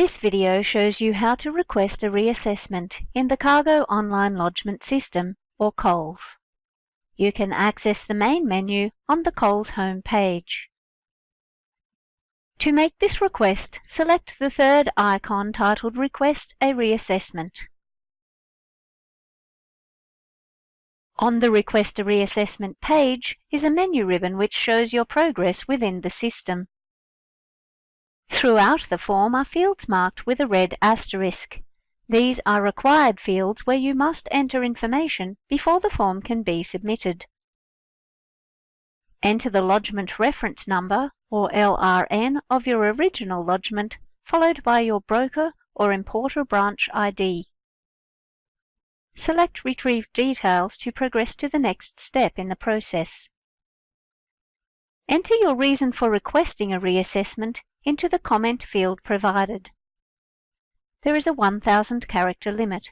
This video shows you how to request a reassessment in the Cargo Online Lodgement System, or COLS. You can access the main menu on the COLS home page. To make this request, select the third icon titled Request a Reassessment. On the Request a Reassessment page is a menu ribbon which shows your progress within the system. Throughout the form are fields marked with a red asterisk. These are required fields where you must enter information before the form can be submitted. Enter the lodgement reference number, or LRN, of your original lodgement, followed by your broker or importer branch ID. Select Retrieve Details to progress to the next step in the process. Enter your reason for requesting a reassessment into the comment field provided. There is a 1000 character limit.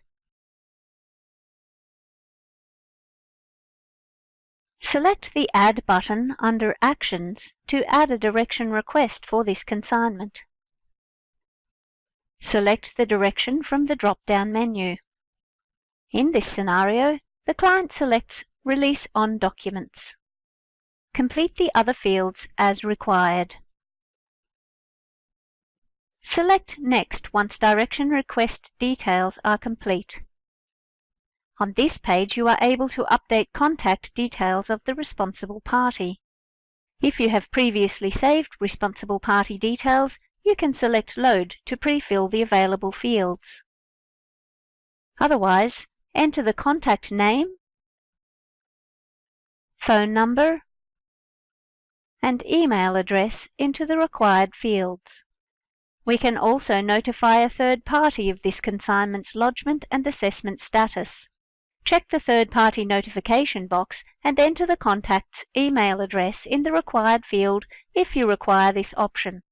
Select the Add button under Actions to add a direction request for this consignment. Select the direction from the drop-down menu. In this scenario, the client selects Release on Documents. Complete the other fields as required. Select Next once direction request details are complete. On this page you are able to update contact details of the responsible party. If you have previously saved responsible party details, you can select Load to pre-fill the available fields. Otherwise, enter the contact name, phone number, and email address into the required fields. We can also notify a third party of this consignment's lodgement and assessment status. Check the third party notification box and enter the contact's email address in the required field if you require this option.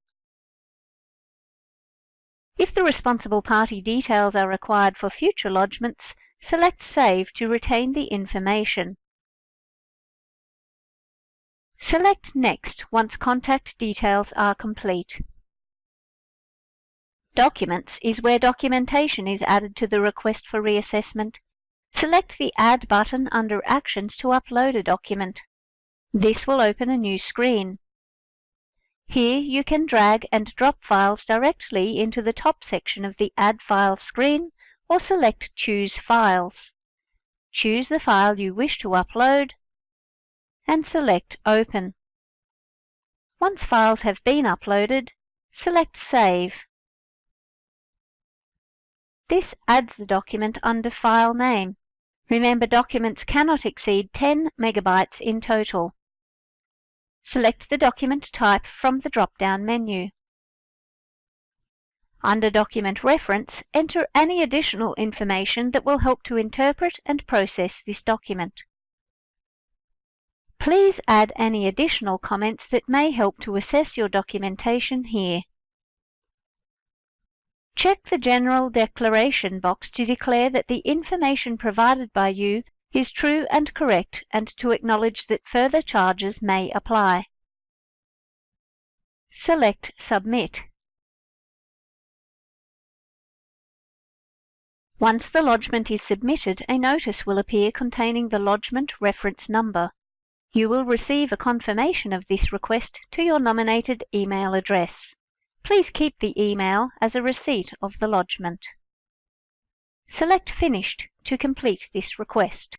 If the responsible party details are required for future lodgements, select Save to retain the information. Select Next once contact details are complete. Documents is where documentation is added to the request for reassessment. Select the Add button under Actions to upload a document. This will open a new screen. Here you can drag and drop files directly into the top section of the Add File screen or select Choose Files. Choose the file you wish to upload and select Open. Once files have been uploaded, select Save. This adds the document under File Name. Remember documents cannot exceed 10 megabytes in total. Select the document type from the drop-down menu. Under Document Reference, enter any additional information that will help to interpret and process this document. Please add any additional comments that may help to assess your documentation here. Check the General Declaration box to declare that the information provided by you is true and correct and to acknowledge that further charges may apply. Select Submit. Once the lodgement is submitted, a notice will appear containing the lodgement reference number. You will receive a confirmation of this request to your nominated email address. Please keep the email as a receipt of the lodgement. Select Finished to complete this request.